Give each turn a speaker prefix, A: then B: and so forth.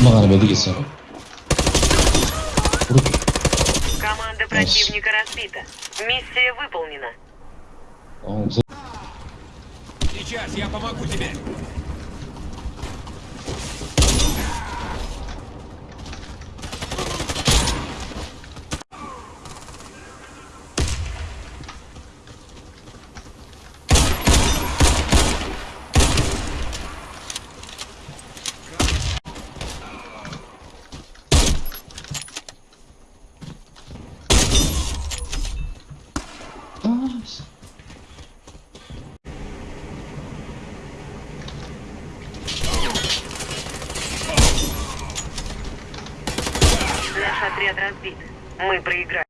A: надо было двигаться. Руки.
B: Команда противника разбита. Миссия выполнена.
C: Сейчас я помогу тебе.
A: А,
B: Наш отряд разбит. Мы проиграли.